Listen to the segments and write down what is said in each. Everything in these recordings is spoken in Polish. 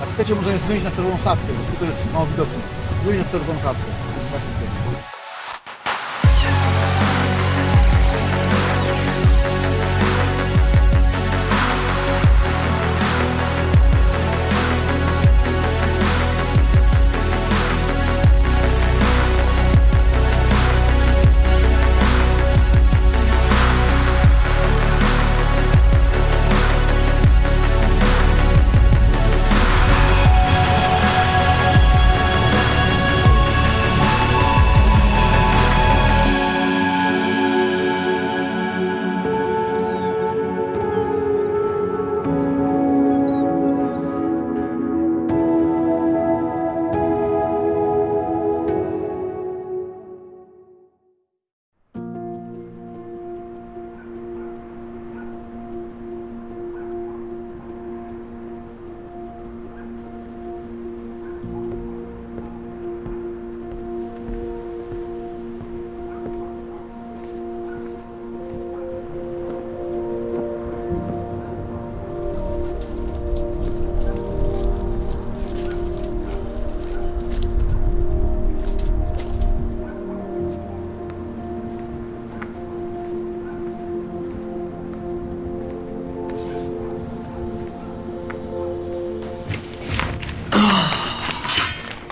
Jak chcecie, możemy zmienić na czerwoną szapkę, bo jest mało widoczne. Zmienić na czerwoną szapkę.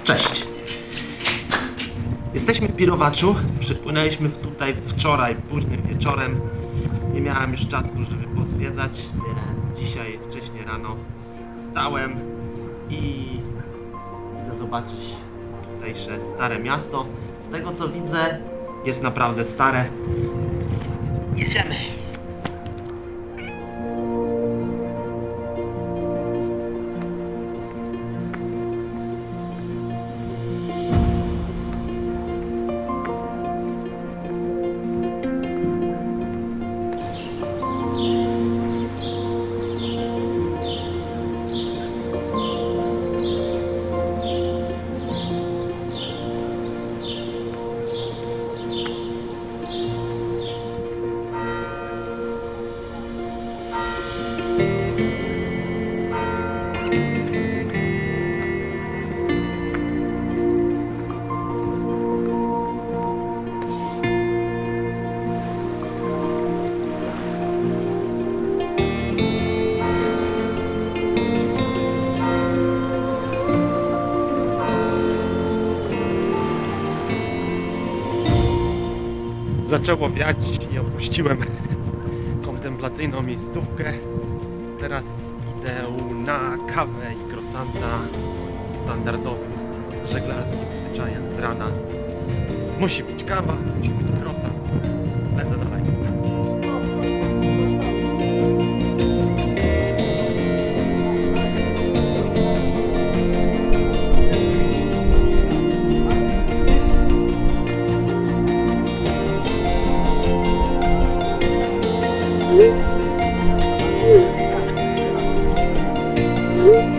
Cześć. Jesteśmy w Pirowaczu. Przypłynęliśmy tutaj wczoraj, późnym wieczorem. Nie miałem już czasu, żeby pozwiedzać, dzisiaj wcześnie rano wstałem i idę zobaczyć tutejsze stare miasto. Z tego co widzę, jest naprawdę stare. Jedziemy. Zaczęło wiać i opuściłem kontemplacyjną miejscówkę. Teraz idę na kawę i krosanta standardowym żeglarskim zwyczajem z rana. Musi być kawa, musi być krosant. Lecę. 음.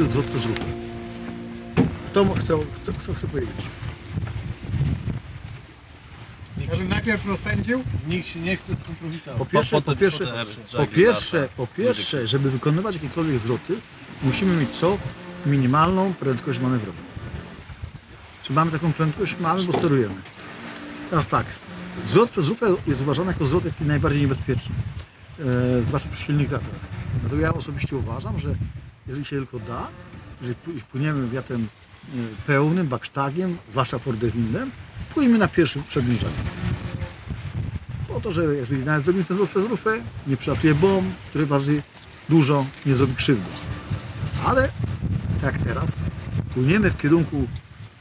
Prawidłowy zwrot z ruchu. Kto chce, chce, kto chce powiedzieć? Może najpierw rozpędził? Nikt się nie chce skompromitować. Po pierwsze, po pierwsze, po pierwsze, po pierwsze, żeby wykonywać jakiekolwiek zwroty, musimy mieć co? Minimalną prędkość manewrową. Czy mamy taką prędkość? Mamy, bo sterujemy. Teraz tak, Zwrot przez lufę jest uważany jako zwrot taki najbardziej niebezpieczny, e, zwłaszcza przy silnych wiatrach. Dlatego ja osobiście uważam, że jeżeli się tylko da, jeżeli pły- płyniemy wiatrem e, pełnym, baksztagiem, zwłaszcza fordewindem, płyjmy na pierwszym przybliżeniu. Po to, że jeżeli nawet zrobimy ten zwrot przez lufę, nie przylatuje bomb, który waży dużo, nie zrobi krzywdy. Ale tak jak teraz, płyniemy w kierunku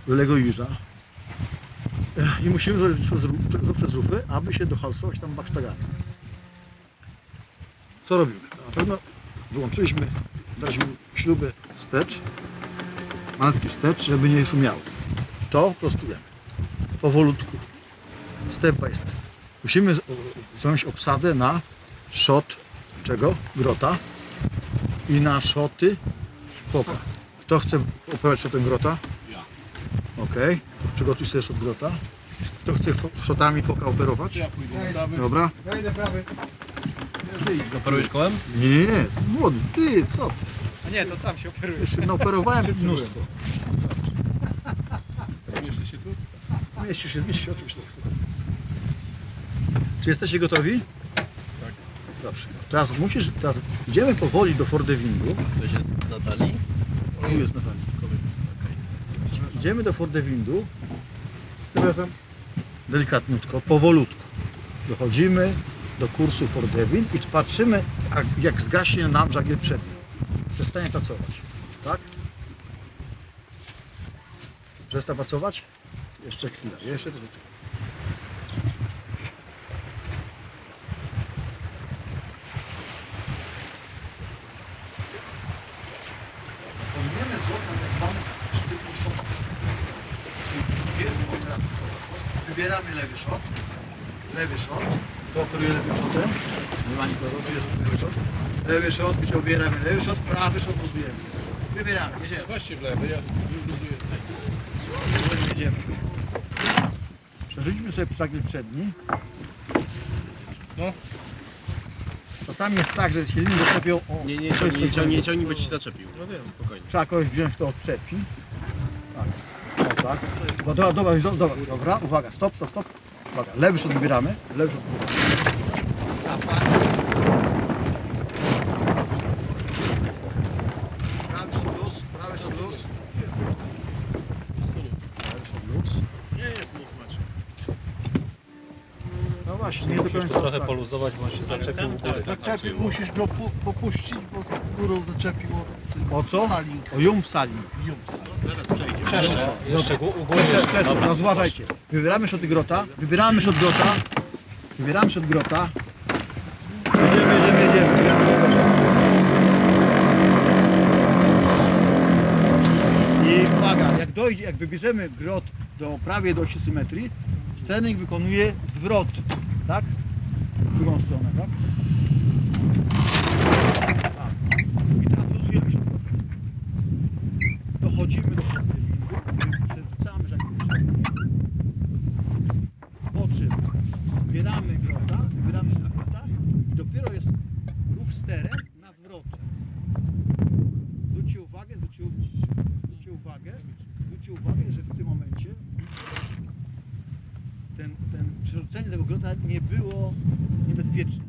Legoiża e, i musimy zrobić ru- przez, rufy, aby się dohalsować tam baksztagami. Co robimy? Na pewno wyłączyliśmy, daliśmy śruby wstecz, malutki wstecz, żeby nie szumiało. To prostujemy. Powolutku. Step by step. Musimy wziąć obsadę na shot czego? Grota i na szoty foka. Kto chce operować shotem grota? Ja. Okej, to przygotuj sobie shot grota. Kto chce shotami foka operować? Ja pójdę. Dobra. Ja idę prawy. Operujesz kołem? Nie, nie, nie. Młody, ty, co ty? A nie, to tam się operuje. Jeszcze naoperowałem Szybszy mnóstwo. Mieszczy się tu? Mieści się, zmieści się oczywiście. Czy jesteście gotowi? Tak. Dobrze. Teraz musisz, teraz idziemy powoli do Fordewindu. Ktoś jest Natalii? Tu jest na sali. Idziemy do Fordewindu. Przepraszam. Delikatniutko, powolutku. Dochodzimy do kursu Fordewind i patrzymy, jak, jak zgaśnie nam żagiel przedni. Przestanie pracować. Tak? Przestań pracować? Jeszcze chwilę, jeszcze troszeczkę. Zwrot na tak. Wybieramy lewy szot, lewy szot, to operuję lewym szotem, nie ma nikogo, to jest lewy szot, lewy szot, gdzie ubieramy lewy szot, prawy szot budujemy. Wybieramy, jedziemy. Właśnie w lewy, ja luzuję tutaj. Jedziemy. Przerzućmy sobie przagiel przedni. No. Czasami jest tak, że silniki zaczepią o Nie, nie, 6 ciągnij, nie, ciągnij, ciągnij, bo ci się zaczepił. No wiem, spokojnie. Trzeba kogoś wziąć, kto odczepi. Tak. O tak. Dobra, dobra, dobra, dobra, dobra, uwaga, stop, stop, stop. Uwaga, lewy szot wybieramy, lewy szot wybieramy. Zapach. Prawy szot luz, prawy szot luz. Prawy szot luz. Nie jest luz Maciek. No właśnie, nie do Musisz to trochę tak. poluzować, bo on się zaczepił u góry. Zaczepił, musisz go pu popuścić, bo górą zaczepiło O co? Saling. O jum saling. Jumsa. Przejdzie. Przeszedł. Jeszcze gó- u góry. No zważajcie. Wybieramy szoty grota, wybieramy szot grota, wybieramy szot grota. Jedziemy, jedziemy, jedziemy. wybieramy szot grota. I uwaga, jak dojdzie, jak wybierzemy grot do prawie do osi symetrii, sternik wykonuje zwrot, tak? W drugą stronę, tak? I teraz losujemy szot grota. Dochodzimy do Fordewindu, przerzucamy żagiel przedni. Po czym zbieramy grota, wybieramy sztuk grota i dopiero jest ruch sterem na zwrocie. Zwróćcie uwagę, zwróćcie, zwróćcie uwagę, zwróćcie uwagę, że w tym momencie ten, ten przerzucenie tego grota nie było niebezpieczne.